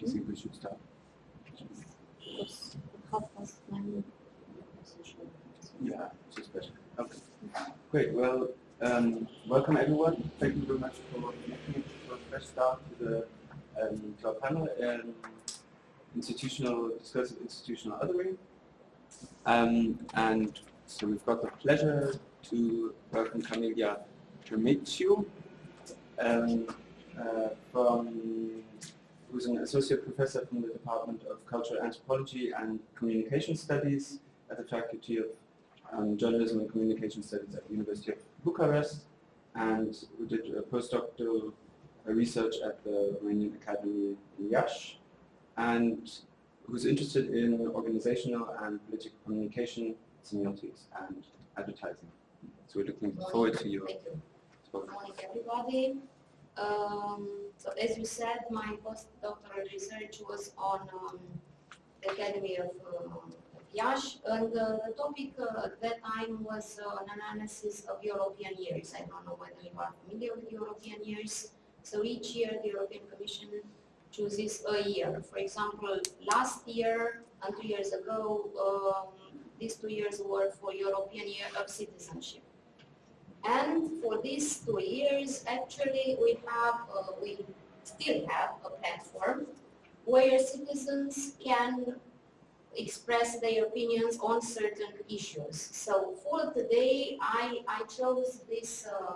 Do you think we should nine. Yeah, just better. Okay. Great. Well, um, welcome everyone. Thank you very much for making for a fresh start to the um, to our panel, um, institutional discussive institutional othering. Um, and so we've got the pleasure to welcome Camelia Termeciu, um, uh, from who's an associate professor from the Department of Cultural Anthropology and Communication Studies at the Faculty of um, Journalism and Communication Studies at the University of Bucharest, and who did a postdoctoral uh, research at the Romanian Academy in Iași, and who's interested in organizational and political communication, semiotics, and advertising. So we're looking forward to your talk. Good morning, everybody. Um, so as you said, my postdoctoral research was on um, the Academy of um, Iași, and uh, the topic uh, at that time was uh, an analysis of European years. I don't know whether you are familiar with European years. So each year the European Commission chooses a year. For example, last year and two years ago, um, these two years were for European Year of Citizenship. And for these two years, actually, we have, uh, we still have a platform where citizens can express their opinions on certain issues. So for today, I, I chose this uh,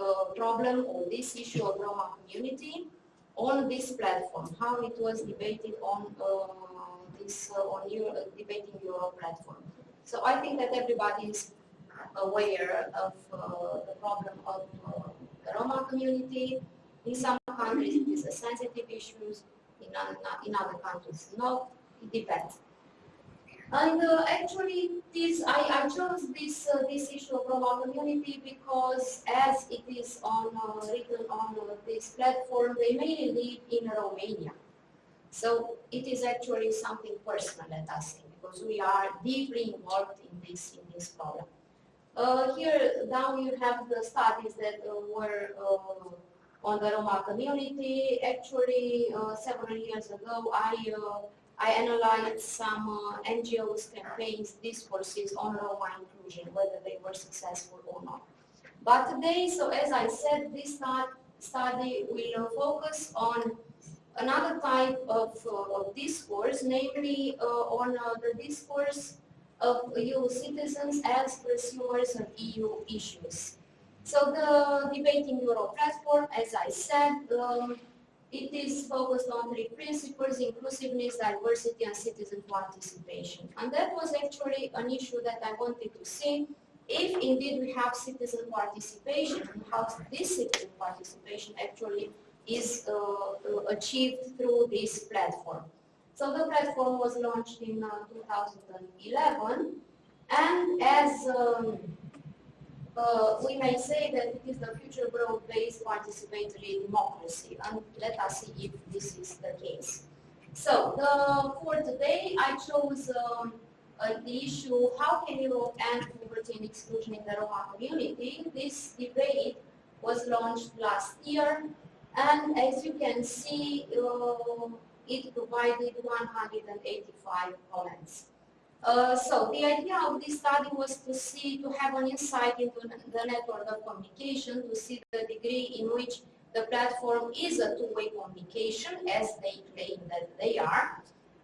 uh, problem or this issue of Roma community on this platform, how it was debated on uh, this, uh, on Euro, Debating Europe platform. So I think that everybody is aware of uh, the problem of uh, the Roma community. In some countries it is a sensitive issue, in, in other countries not, it depends. And uh, actually this, I, I chose this, uh, this issue of Roma community because as it is on, uh, written on uh, this platform, they mainly live in Romania. So it is actually something personal, let us because we are deeply involved in this, in this problem. Uh, here down you have the studies that uh, were uh, on the Roma community. Actually, uh, several years ago, I uh, I analyzed some uh, NGOs campaigns discourses on Roma inclusion, whether they were successful or not. But today, so as I said, this study will focus on another type of, of discourse, namely on the discourse of EU citizens as consumers of EU issues. So the Debating Europe platform, as I said, um, it is focused on three principles, inclusiveness, diversity, and citizen participation. And that was actually an issue that I wanted to see if indeed we have citizen participation and how this citizen participation actually is uh, achieved through this platform. So the platform was launched in uh, 2011 and as um, uh, we may say that it is the future broad-based participatory democracy and let us see if this is the case. So for today I chose um, uh, the issue how can Europe end poverty and exclusion in the Roma community. This debate was launched last year and as you can see uh, it provided 185 comments. Uh, so the idea of this study was to see, to have an insight into the network of communication, to see the degree in which the platform is a two-way communication, as they claim that they are,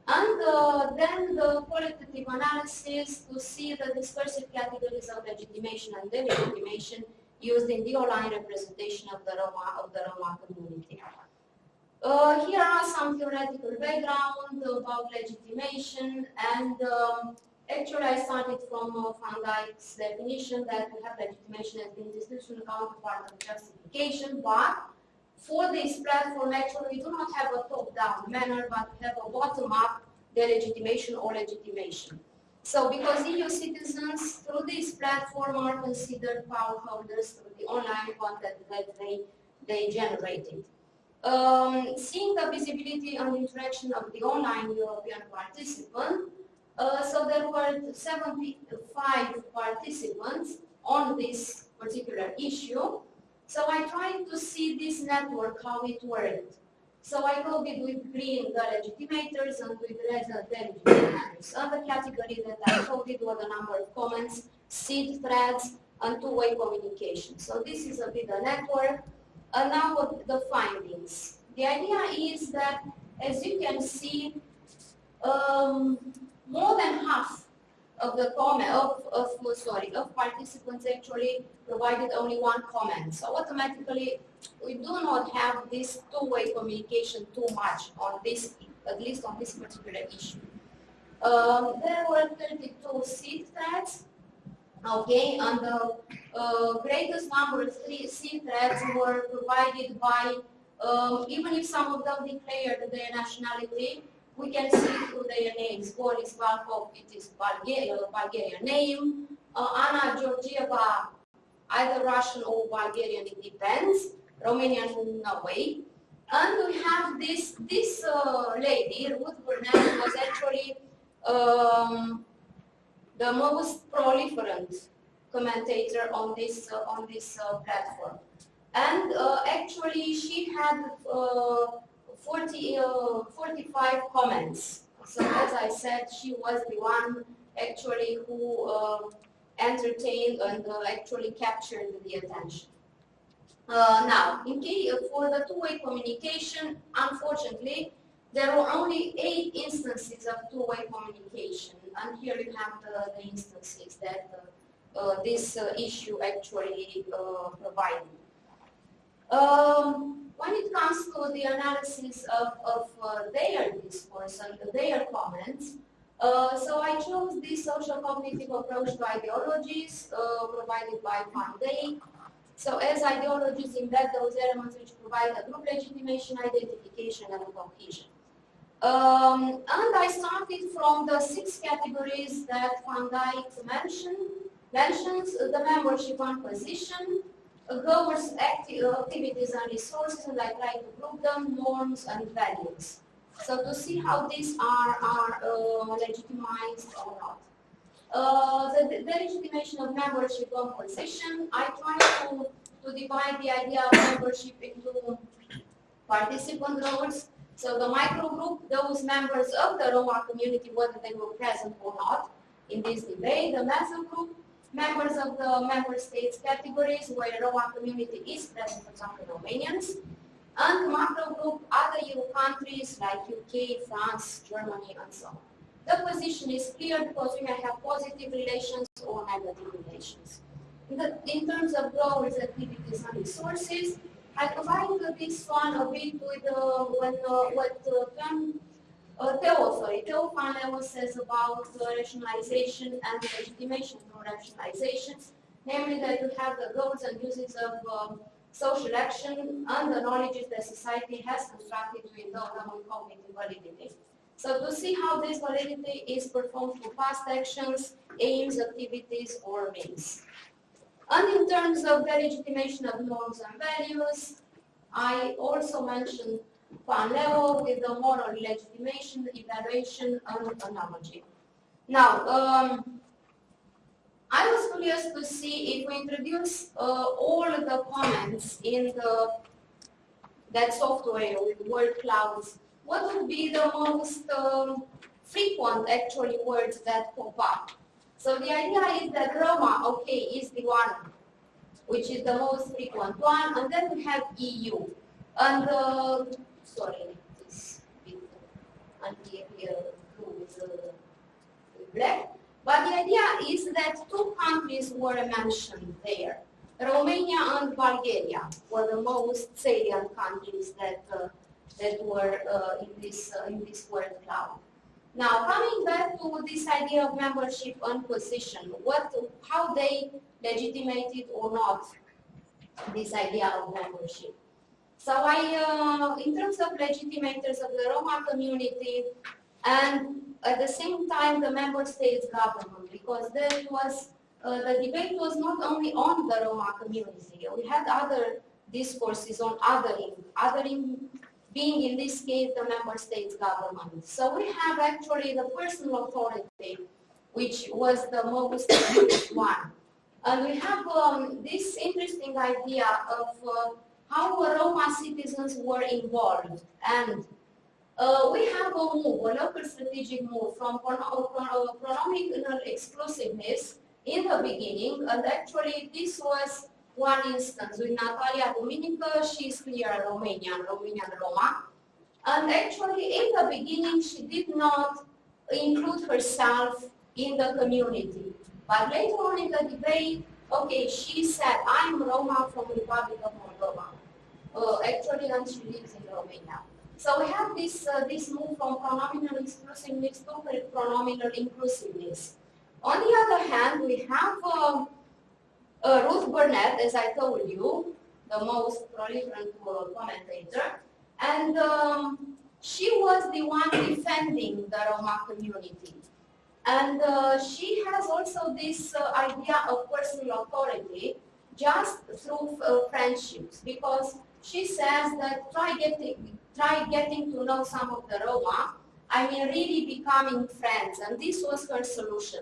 and uh, then the qualitative analysis to see the discursive categories of legitimation and delegitimation used in the online representation of the Roma, of the Roma community. Uh, here are some theoretical background about legitimation and um, actually I started from uh, Van Dijk's definition that we have legitimation as the institutional counterpart of justification but for this platform actually we do not have a top-down manner but we have a bottom-up delegitimation or legitimation. So because EU citizens through this platform are considered power holders through the online content that they, they generated. Um, seeing the visibility and interaction of the online European participant, uh, so there were 75 participants on this particular issue. So I tried to see this network, how it worked. So I coded with green the legitimators and with red the delegitimators. And the category that I coded were the number of comments, seed threads, and two-way communication. So this is a bit the network. And now the findings. The idea is that, as you can see, um, more than half of the comment of, of sorry of participants actually provided only one comment. So automatically we do not have this two-way communication too much on this, at least on this particular issue. Um, there were 32 seed threads, okay, and the uh, greatest number of three threads were provided by, um, even if some of them declared their nationality, we can see through their names. Boris Valkov, it is Bulgaria, Bulgarian name. Uh, Anna Georgieva, either Russian or Bulgarian, it depends. Romanian, no way. And we have this, this uh, lady, Ruth Burnett, was actually um, the most proliferant commentator on this, uh, on this uh, platform. And uh, actually she had uh, 40, uh, 45 comments. So as I said, she was the one actually who uh, entertained and actually captured the attention. Now, in case, for the two-way communication, unfortunately, there were only eight instances of two-way communication, and here you have the, the instances that uh, uh, this issue actually provided. Um, when it comes to the analysis of, of uh, their discourse and their comments, uh, so I chose this social cognitive approach to ideologies uh, provided by Day. So as ideologies embed those elements which provide a group legitimation, identification, and cohesion. Um, and I started from the six categories that Van Dijk mentioned, mentions, the membership and position, governs acti activities and resources, and I try to group them, norms and values. So to see how these are, are uh, legitimized or not. Uh, the, the legitimation of membership composition, I try to, to divide the idea of membership into participant roles. So the micro group, those members of the Roma community, whether they were present or not in this debate. The meso group, members of the member states categories where the Roma community is present, for example, Romanians, and the macro group other EU countries like UK, France, Germany, and so on. The position is clear because we may have positive relations or negative relations. In, the, in terms of growers, activities, and resources, I provided this one a bit with uh, when, uh, what uh, uh, Theo, sorry, Theo says about rationalization and legitimation for rationalizations, namely that you have the goals and uses of um, social action and the knowledge that society has constructed to endow them with cognitive validity. So to see how this validity is performed through past actions, aims, activities, or means. And in terms of the legitimation of norms and values, I also mentioned one level with the moral legitimation, evaluation, and analogy. Now, um, I was curious to see if we introduce uh, all the comments in the that software with word clouds, what would be the most um, frequent actually words that pop up? So the idea is that Roma, okay, is the one which is the most frequent one, and then we have EU. And uh, sorry, this anti-here with black. But the idea is that two countries were mentioned there. Romania and Bulgaria were the most salient countries that uh, that were uh, in this uh, in this word cloud. Now, coming back to this idea of membership and position, what, how they legitimated or not this idea of membership. So I, uh, in terms of legitimators of the Roma community, and at the same time the member states government, because there was, uh, the debate was not only on the Roma community, we had other discourses on othering, othering being in this case the member states government. So we have actually the personal authority, which was the most one. And we have um, this interesting idea of uh, how Roma citizens were involved. And uh, we have a move, a local strategic move from pronominal exclusiveness in the beginning, and actually this was one instance with Natalia Duminica, she's here Romanian, Romanian Roma, and actually in the beginning she did not include herself in the community. But later on in the debate, okay, she said, I'm Roma from Republic of Moldova. Uh, actually, and she lives in Romania. So we have this, uh, this move from pronominal exclusiveness to pronominal inclusiveness. On the other hand, we have uh, uh, Ruth Burnett, as I told you, the most proliferant commentator, and um, she was the one defending the Roma community. And uh, she has also this uh, idea of personal authority just through uh, friendships because she says that try getting, try getting to know some of the Roma, I mean really becoming friends and this was her solution.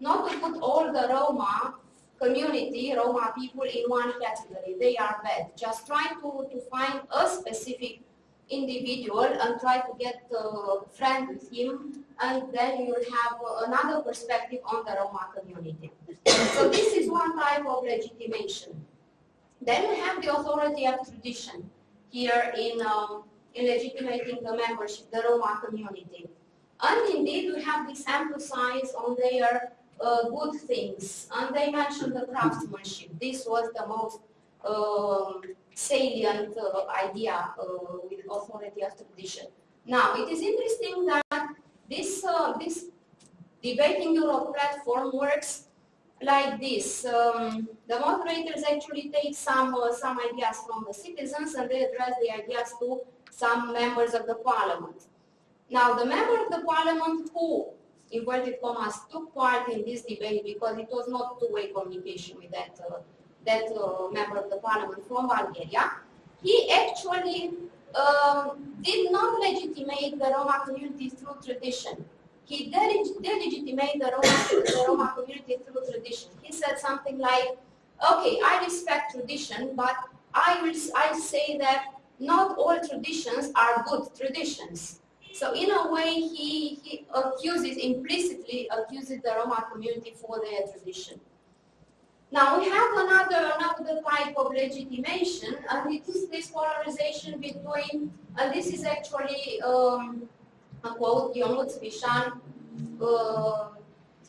Not to put all the Roma community, Roma people in one category, they are bad. Just try to, to find a specific individual and try to get uh, friend with him and then you will have another perspective on the Roma community. so this is one type of legitimation. Then we have the authority of tradition here in, um, in legitimating the membership, the Roma community. And indeed we have this emphasis on their uh, good things. And they mentioned the craftsmanship. This was the most um, salient uh, idea uh, with authority of tradition. Now, it is interesting that this, uh, this Debating Europe platform works like this. Um, the moderators actually take some, uh, some ideas from the citizens and they address the ideas to some members of the parliament. Now, the member of the parliament who, inverted commas, took part in this debate because it was not two-way communication with that, uh, that uh, member of the parliament from Bulgaria, he actually um, did not legitimate the Roma community through tradition. He delegitimated the Roma, the Roma community through tradition. He said something like, okay, I respect tradition, but I will I say that not all traditions are good traditions. So in a way, he, he accuses, implicitly accuses the Roma community for their tradition. Now we have another, another type of legitimation, and it is this polarization between, and this is actually um, a quote, Ionuț Bișan, uh,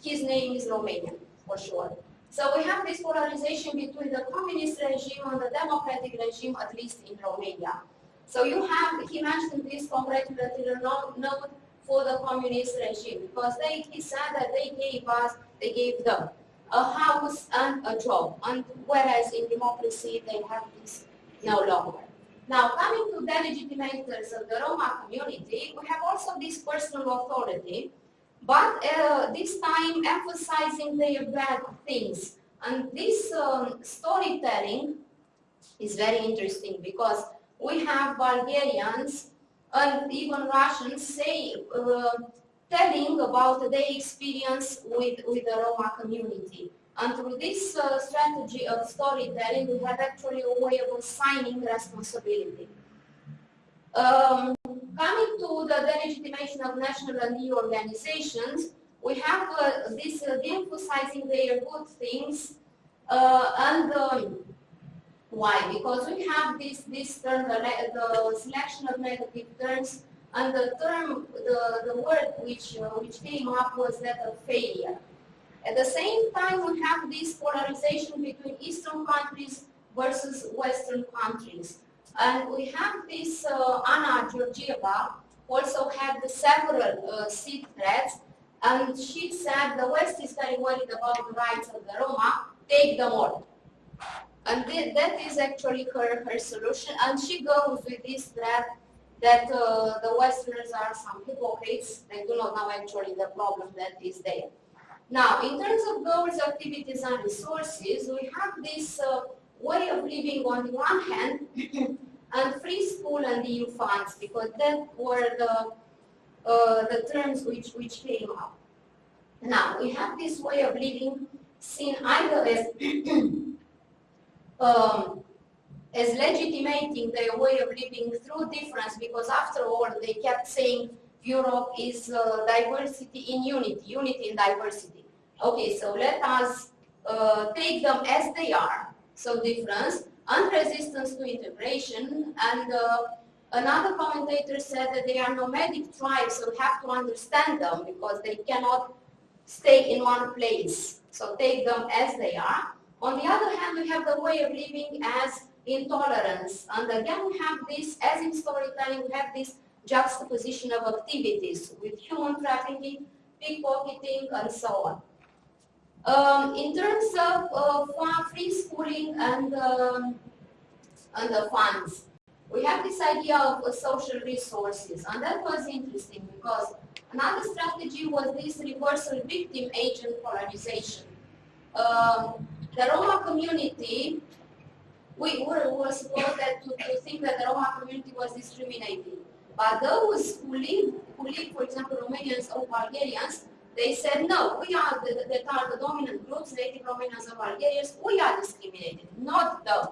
his name is Romanian, for sure. So we have this polarization between the communist regime and the democratic regime, at least in Romania. So you have, he mentioned this congratulatory note for the communist regime, because they, he said that they gave us, they gave them a house and a job, and whereas in democracy they have this no longer. Now, coming to the legitimators of the Roma community, we have also this personal authority, but uh, this time emphasizing their bad things. And this um, storytelling is very interesting because we have Bulgarians and even Russians say uh, telling about their experience with, with the Roma community. And through this uh, strategy of storytelling, we have actually a way of assigning responsibility. Um, coming to the delegitimation of national and EU organizations, we have uh, this uh, de-emphasizing their good things uh, and um, why? Because we have this, this term, the, the selection of negative terms and the term, the, the word which, uh, which came up was that of failure. At the same time, we have this polarization between Eastern countries versus Western countries. And we have this uh, Anna Georgieva also had several uh, seed threads, and she said the West is very worried about the rights of the Roma, take them all. And th that is actually her, her solution, and she goes with this threat that uh, the Westerners are some hypocrites. They do not know actually the problem that is there. Now, in terms of goals, activities, and resources, we have this uh, way of living on the one hand, and free school and EU funds, because that were the, uh, the terms which, which came up. Now, we have this way of living seen either as um, as legitimating their way of living through difference because after all they kept saying Europe is uh, diversity in unity, unity in diversity. Okay, so let us uh, take them as they are, so difference, and resistance to integration, and uh, another commentator said that they are nomadic tribes, so we have to understand them because they cannot stay in one place. So take them as they are. On the other hand, we have the way of living as intolerance. And again, we have this, as in storytelling, we have this juxtaposition of activities with human trafficking, pickpocketing, and so on. Um, in terms of uh, free schooling and, um, and the funds, we have this idea of uh, social resources, and that was interesting because another strategy was this reversal victim agent polarization. Um, the Roma community, we were, were supposed to, to think that the Roma community was discriminating. But those who live, who live, for example, Romanians or Bulgarians, they said, no, we are the, that are the dominant groups, native Romanians and Bulgarians, we are discriminated, not them.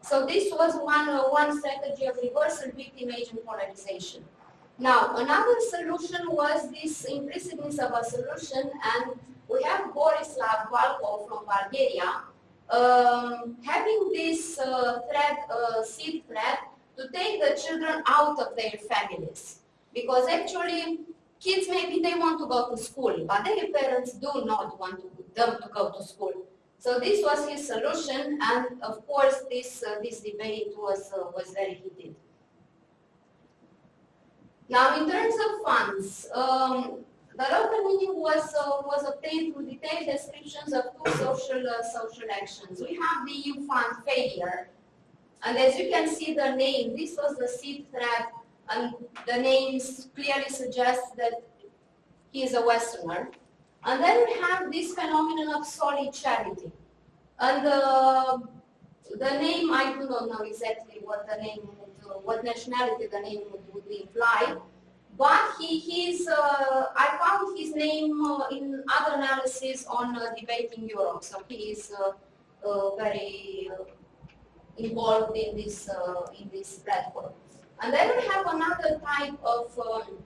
So this was one, uh, one strategy of reversal victim agent polarization. Now, another solution was this implicitness of a solution, and we have Borislav Valkov from Bulgaria um, having this uh, thread, uh, seed thread, to take the children out of their families. Because actually, kids maybe they want to go to school, but their parents do not want to, them to go to school. So this was his solution, and of course, this uh, this debate was uh, was very heated. Now, in terms of funds, um, the local meaning was uh, was obtained through detailed descriptions of two social uh, social actions. We have the EU fund failure, and as you can see, the name this was the seed thread, and the names clearly suggest that he is a Westerner. And then we have this phenomenon of solid charity, and uh, the name I do not know exactly what the name what nationality the name would, would imply. But he, he's, uh, I found his name uh, in other analysis on uh, debating Europe. So he is uh, uh, very uh, involved in this, in this platform. And then we have another type of, um,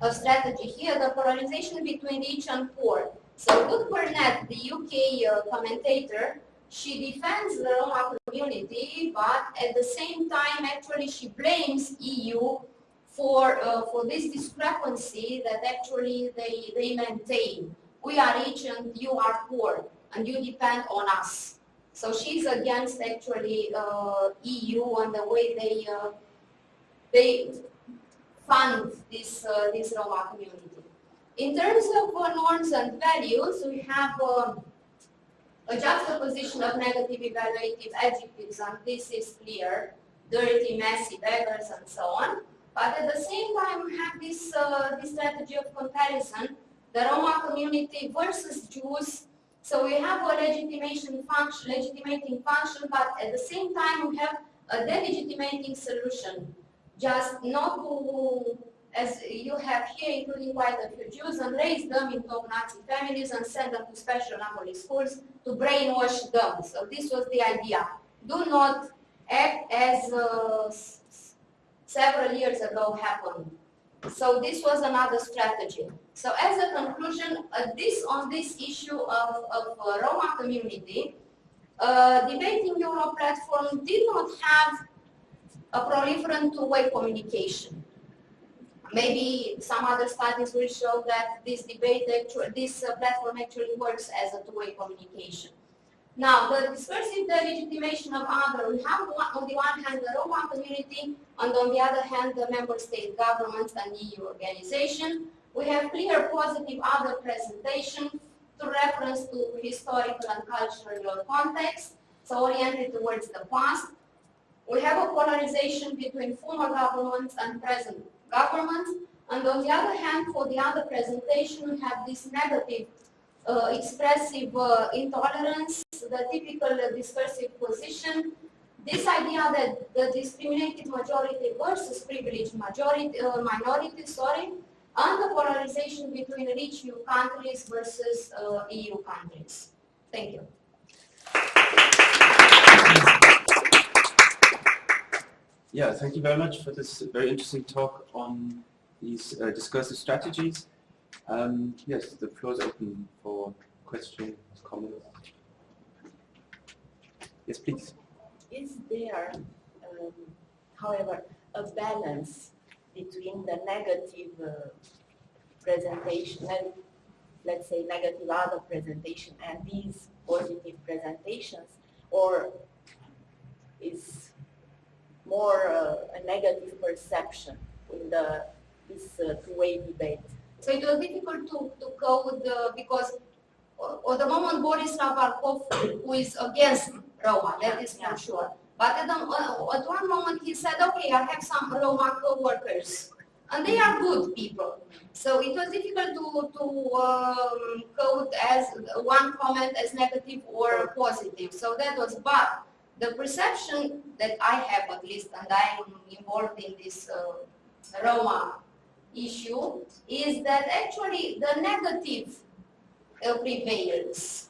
of strategy here, the polarization between rich and poor. So Ruth Burnett, the UK commentator, she defends the Roma community, but at the same time, actually, she blames EU for, uh, for this discrepancy that actually they, they maintain. We are rich and you are poor, and you depend on us. So she's against actually uh, EU and the way they uh, they fund this uh, this Roma community. In terms of uh, norms and values, we have um, a juxtaposition of negative evaluative adjectives, and this is clear: dirty, messy, beggars, and so on. But at the same time, we have this, uh, this strategy of comparison, the Roma community versus Jews. So we have a legitimation function, legitimating function, but at the same time, we have a delegitimating solution. Just not to, as you have here, including quite a few Jews, and raise them into Nazi families and send them to special Napola schools to brainwash them. So this was the idea. Do not act as uh, several years ago happened. So this was another strategy. So as a conclusion, uh, this on this issue of, of uh, Roma community, uh, Debating Europe platform did not have a proliferant two-way communication. Maybe some other studies will show that this debate, actually, this uh, platform actually works as a two-way communication. Now, the discursive delegitimation of other, we have on the one hand the Roma community, and on the other hand the member state governments and EU organization. We have clear positive other presentation to reference to historical and cultural context, so oriented towards the past. We have a polarization between former governments and present governments, and on the other hand, for the other presentation, we have this negative expressive uh, intolerance, the typical uh, discursive position, this idea that the discriminated majority versus privileged majority, uh, minority, sorry, and the polarization between rich EU countries versus uh, EU countries. Thank you. Yeah, thank you very much for this very interesting talk on these uh, discursive strategies. Um, yes, the floor is open for questions, comments. Yes, please. Is there, um, however, a balance between the negative uh, presentation, and let's say negative other presentation and these positive presentations, or is more uh, a negative perception in the this uh, two-way debate? So it was difficult to, to go with the, because uh, at the moment Borislav Valkov, who is against Roma, that is for sure. But at, the, uh, at one moment he said, okay, I have some Roma co-workers, and they are good people. So it was difficult to, to um, code as one comment as negative or positive. So that was, but the perception that I have at least, and I am involved in this uh, Roma issue, is that actually the negative uh, prevails.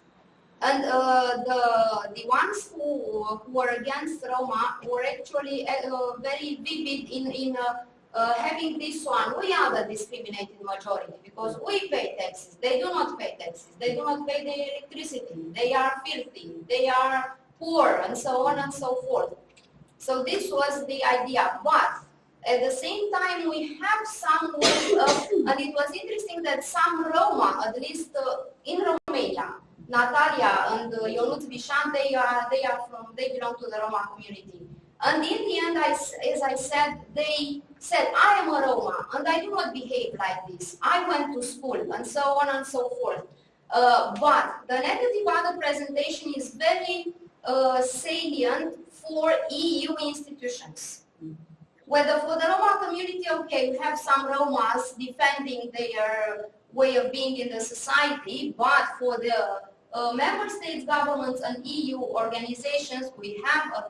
And uh, the, the ones who, who are against Roma were actually uh, very vivid in, in uh, uh, having this one, we are the discriminated majority because we pay taxes. They do not pay taxes. They do not pay the electricity. They are filthy. They are poor and so on and so forth. So this was the idea. But at the same time, we have some way of, and it was interesting that some Roma, at least uh, in Romania, Natalia and uh, Ionut Vișan, they are, they are from, they belong to the Roma community. And in the end, I, as I said, they said, I am a Roma and I do not behave like this. I went to school and so on and so forth. Uh, but the negative other presentation is very uh, salient for EU institutions. Whether for the Roma community, okay, we have some Romas defending their way of being in the society, but for the uh, member states governments and EU organizations, we have a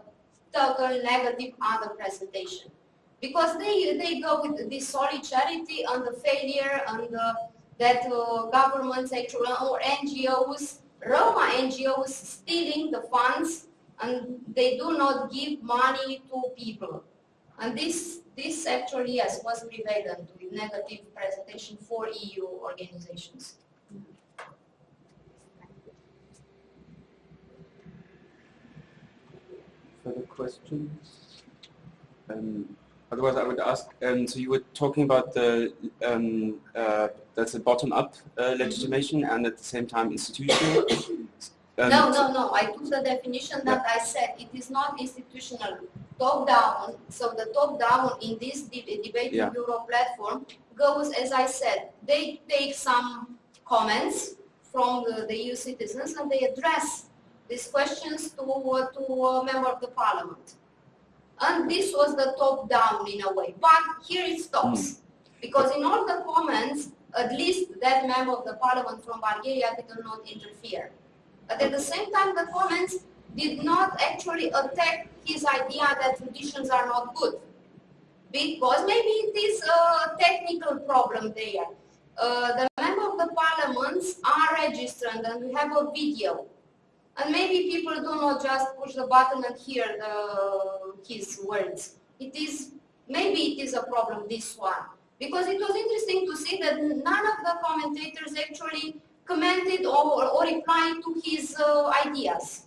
total negative other presentation. Because they, they go with the solidarity and the failure and the, that uh, governments or NGOs Roma NGOs stealing the funds and they do not give money to people. And this, this actually, yes, was prevalent with negative presentation for EU organizations. Further questions? Um, otherwise, I would ask, um, so you were talking about the um, uh, that's a bottom-up uh, legitimation and at the same time institutional? Um, no, no, no. I took the definition that yeah. I said it is not institutional. Top-down. So the top-down in this debate yeah. Euro platform goes, as I said, they take some comments from the, the EU citizens and they address these questions to, uh, to a member of the parliament. And this was the top-down in a way. But here it stops. Mm. Because in all the comments, at least that member of the parliament from Bulgaria did not interfere. But at the same time, the comments did not actually attack his idea that traditions are not good. Because maybe it is a technical problem there. Uh, the member of the parliaments are registered and we have a video. And maybe people do not just push the button and hear the, his words. It is, maybe it is a problem, this one because it was interesting to see that none of the commentators actually commented or, or replied to his uh, ideas.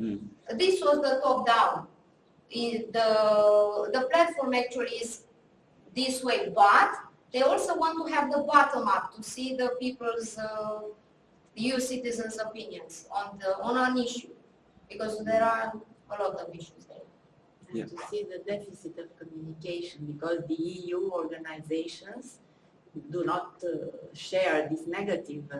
Mm. This was the top-down. The, the platform actually is this way, but they also want to have the bottom-up to see the people's, uh, EU citizens' opinions on, the, on an issue, because there are a lot of issues there yeah. to see the deficit of communication because the EU organizations do not uh, share this negative uh,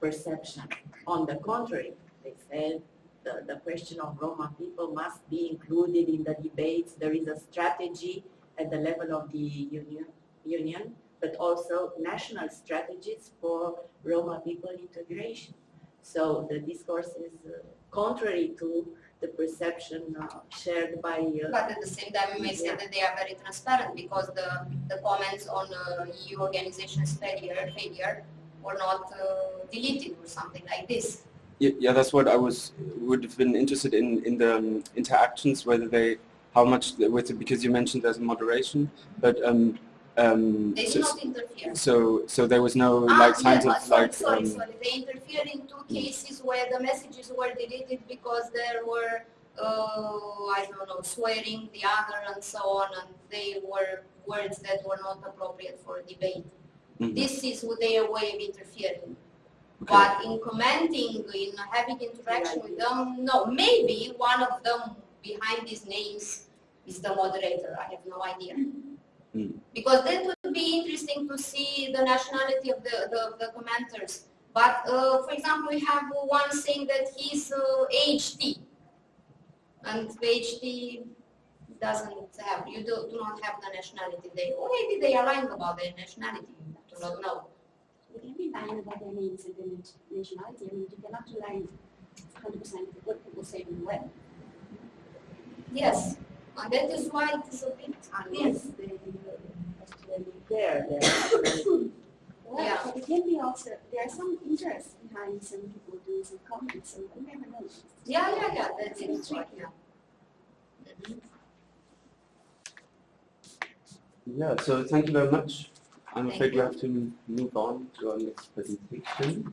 perception. On the contrary, they said the, the question of Roma people must be included in the debates. There is a strategy at the level of the union, union but also national strategies for Roma people integration. So the discourse is uh, contrary to the perception uh, shared by... Uh, but at the same time, we may say that they are very transparent because the, the comments on uh, EU organizations failure, failure were not uh, deleted or something like this. Yeah, yeah, that's what I was would have been interested in in the um, interactions, whether they how much with it, because you mentioned there's moderation, but um, um, They so, do not interfere. so so there was no Ah, like signs yeah, of sorry, like sorry, um, sorry. They interfered in two cases where the messages were deleted because there were, uh, I don't know, swearing the other and so on, and they were words that were not appropriate for debate. mhm, This is their way of interfering. okay. But in commenting, in having interaction with them, no, maybe one of them behind these names is the moderator. I have no idea. Mm. Because that would be interesting to see the nationality of the, the, the commenters. But uh, for example, we have one saying that he's uh, HT. And HT doesn't have, you do, do not have the nationality there. Or maybe they are lying about their nationality. Do not know. You can be lying about their names and their nationality. I mean, you cannot rely 100% what people say on the web. Yes, and that is why it is a bit, Unless they actually there, there. Well, Yeah. but it can be also, there are some interest behind some people doing some comments, so you never know. yeah, yeah, yeah, that is right, yeah. Yeah, so thank you very much. I'm afraid we have to move on to our next presentation, which is